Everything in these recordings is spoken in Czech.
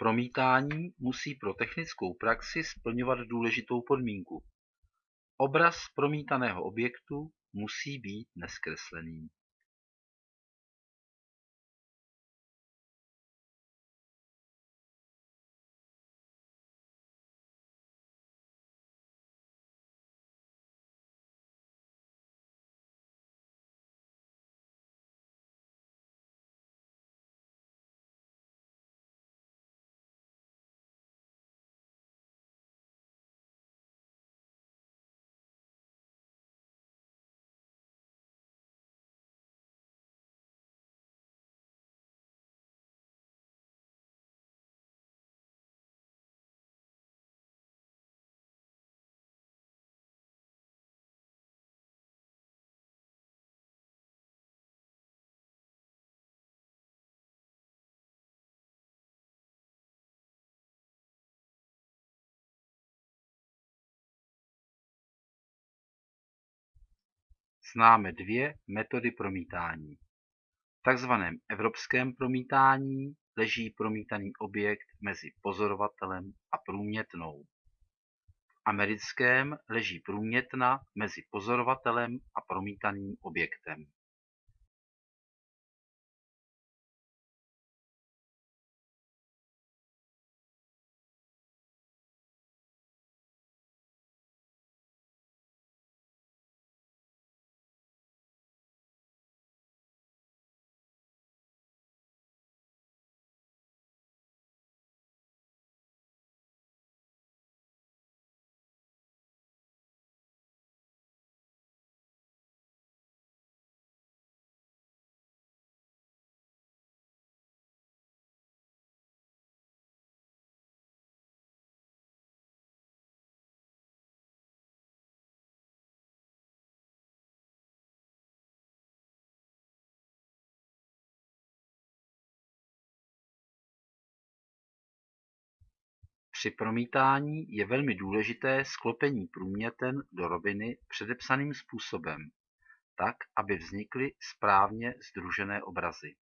Promítání musí pro technickou praxi splňovat důležitou podmínku: obraz promítaného objektu musí být nezkreslený. Známe dvě metody promítání. V takzvaném evropském promítání leží promítaný objekt mezi pozorovatelem a průmětnou. V americkém leží průmětna mezi pozorovatelem a promítaným objektem. Při promítání je velmi důležité sklopení průměten do roviny předepsaným způsobem tak aby vznikly správně sdružené obrazy.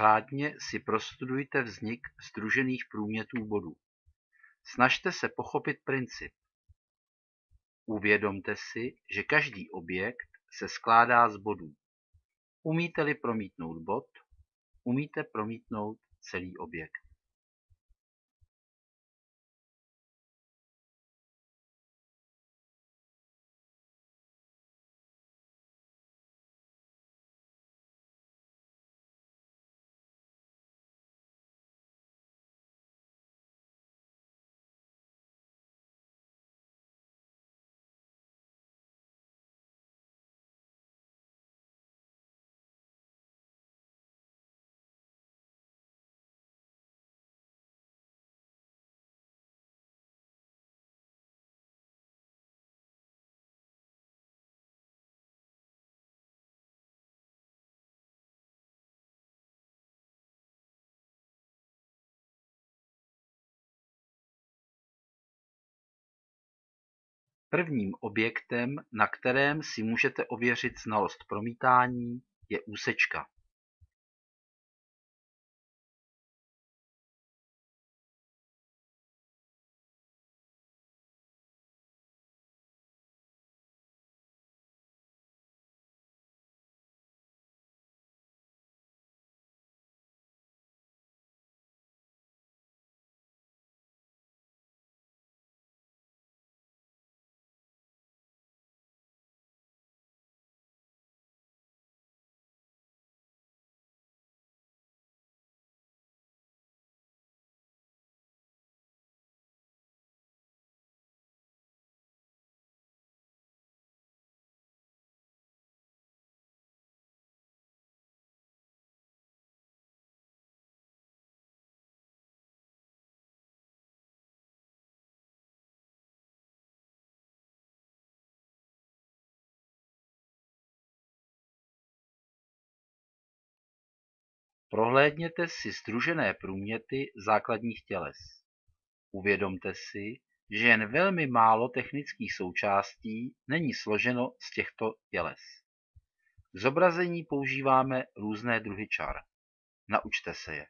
Řádně si prostudujte vznik sdružených průmětů bodů. Snažte se pochopit princip. Uvědomte si, že každý objekt se skládá z bodů. Umíte-li promítnout bod, umíte promítnout celý objekt. Prvním objektem, na kterém si můžete ověřit znalost promítání, je úsečka. Prohlédněte si sdružené průměty základních těles. Uvědomte si, že jen velmi málo technických součástí není složeno z těchto těles. K zobrazení používáme různé druhy čar. Naučte se je.